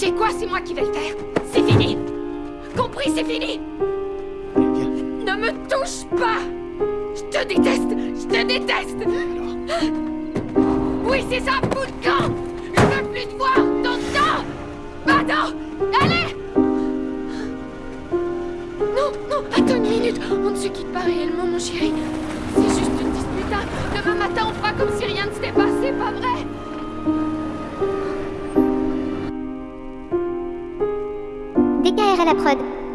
sais quoi, c'est moi qui vais le faire? C'est fini. Compris, c'est fini. Ne me touche pas. Je te déteste. Je te déteste. Oui, c'est ça, bout de camp. Je veux plus te voir. Ton temps. Attends. Allez. Non, non, attends une minute. On ne se quitte pas réellement, mon chéri. la prod.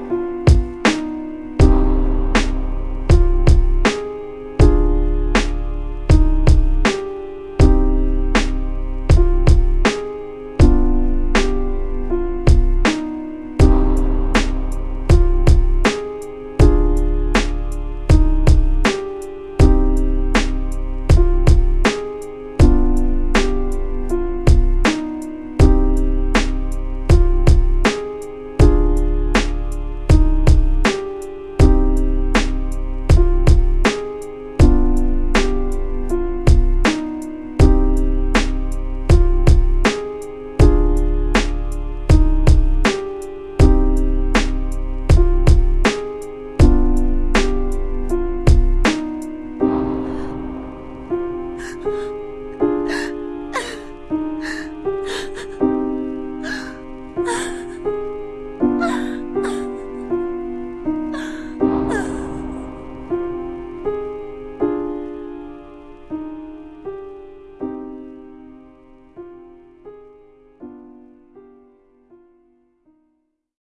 我。